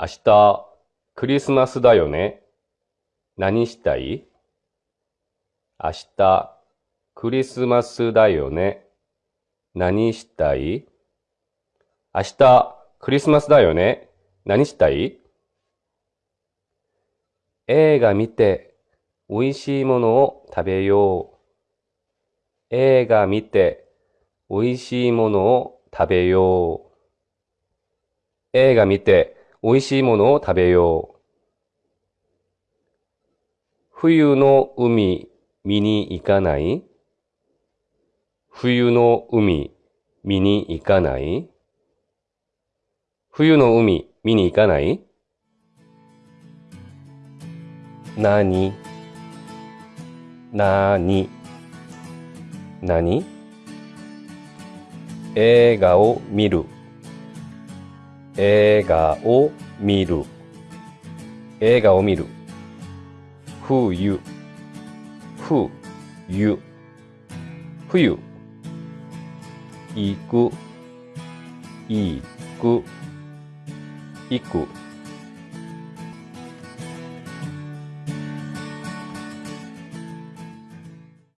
明日、クリスマスだよね？何したい？明日、クリスマスだよね？何したい？明日、クリスマスだよね？何したい？映画見て、美味しいものを食べよう。映画見て、美味しいものを食べよう。映画見て、美味しいものを食べよう。冬の海見に行かない？冬の海見に行かない？冬の海見に行かない？なになになに映画を見る。映画を見る。映画を見る。冬冬冬行く。行く。行く。